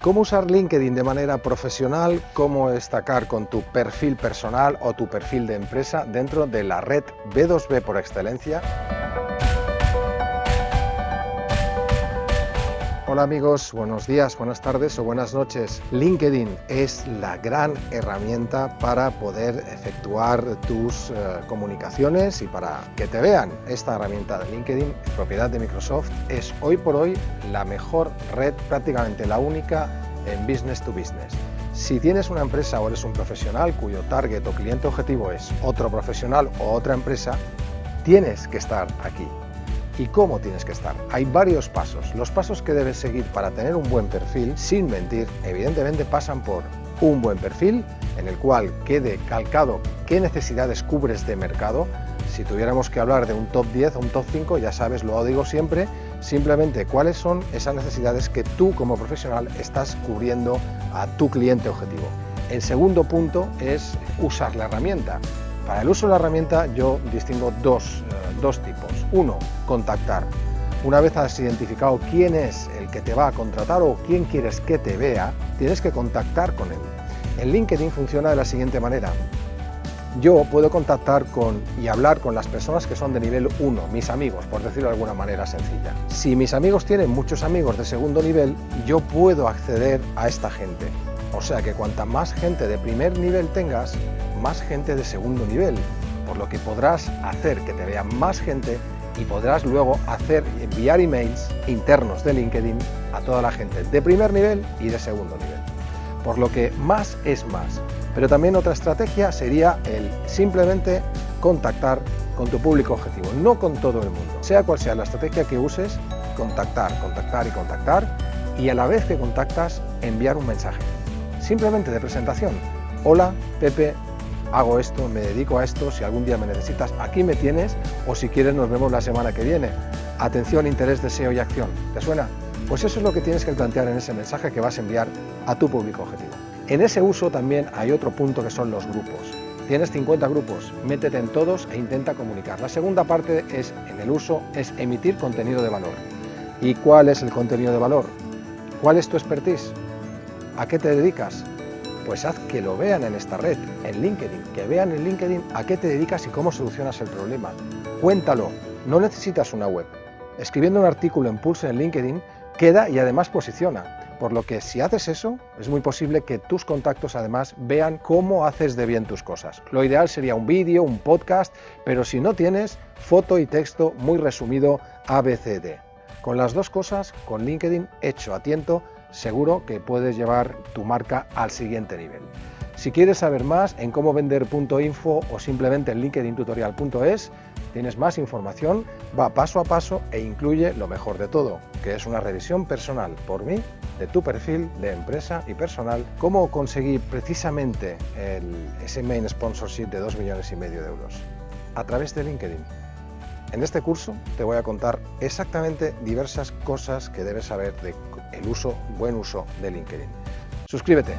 cómo usar LinkedIn de manera profesional, cómo destacar con tu perfil personal o tu perfil de empresa dentro de la red B2B por excelencia. Hola amigos, buenos días, buenas tardes o buenas noches. LinkedIn es la gran herramienta para poder efectuar tus eh, comunicaciones y para que te vean. Esta herramienta de LinkedIn, propiedad de Microsoft, es hoy por hoy la mejor red, prácticamente la única en business to business. Si tienes una empresa o eres un profesional cuyo target o cliente objetivo es otro profesional o otra empresa, tienes que estar aquí y cómo tienes que estar. Hay varios pasos. Los pasos que debes seguir para tener un buen perfil, sin mentir, evidentemente pasan por un buen perfil en el cual quede calcado qué necesidades cubres de mercado. Si tuviéramos que hablar de un top 10 o un top 5, ya sabes, lo digo siempre, simplemente cuáles son esas necesidades que tú como profesional estás cubriendo a tu cliente objetivo. El segundo punto es usar la herramienta. Para el uso de la herramienta yo distingo dos, eh, dos tipos. Uno, contactar. Una vez has identificado quién es el que te va a contratar o quién quieres que te vea, tienes que contactar con él. En LinkedIn funciona de la siguiente manera. Yo puedo contactar con y hablar con las personas que son de nivel 1, mis amigos, por decirlo de alguna manera sencilla. Si mis amigos tienen muchos amigos de segundo nivel, yo puedo acceder a esta gente. O sea que cuanta más gente de primer nivel tengas, más gente de segundo nivel, por lo que podrás hacer que te vea más gente y podrás luego hacer enviar emails internos de LinkedIn a toda la gente de primer nivel y de segundo nivel. Por lo que más es más. Pero también otra estrategia sería el simplemente contactar con tu público objetivo, no con todo el mundo. Sea cual sea la estrategia que uses, contactar, contactar y contactar y a la vez que contactas enviar un mensaje simplemente de presentación. Hola, Pepe, hago esto, me dedico a esto, si algún día me necesitas, aquí me tienes, o si quieres nos vemos la semana que viene. Atención, interés, deseo y acción. ¿Te suena? Pues eso es lo que tienes que plantear en ese mensaje que vas a enviar a tu público objetivo. En ese uso también hay otro punto que son los grupos. Tienes 50 grupos, métete en todos e intenta comunicar. La segunda parte es, en el uso, es emitir contenido de valor. ¿Y cuál es el contenido de valor? ¿Cuál es tu expertise? ¿A qué te dedicas? Pues haz que lo vean en esta red, en LinkedIn, que vean en LinkedIn a qué te dedicas y cómo solucionas el problema. Cuéntalo, no necesitas una web. Escribiendo un artículo en Pulse en LinkedIn queda y además posiciona. Por lo que si haces eso, es muy posible que tus contactos además vean cómo haces de bien tus cosas. Lo ideal sería un vídeo, un podcast, pero si no tienes, foto y texto muy resumido ABCD. Con las dos cosas, con LinkedIn hecho a tiento, seguro que puedes llevar tu marca al siguiente nivel. Si quieres saber más en cómo vender.info o simplemente en linkedintutorial.es, tienes más información, va paso a paso e incluye lo mejor de todo, que es una revisión personal por mí de tu perfil de empresa y personal, cómo conseguir precisamente el, ese main sponsorship de 2 millones y medio de euros a través de LinkedIn. En este curso te voy a contar exactamente diversas cosas que debes saber de el uso, buen uso de LinkedIn. Suscríbete.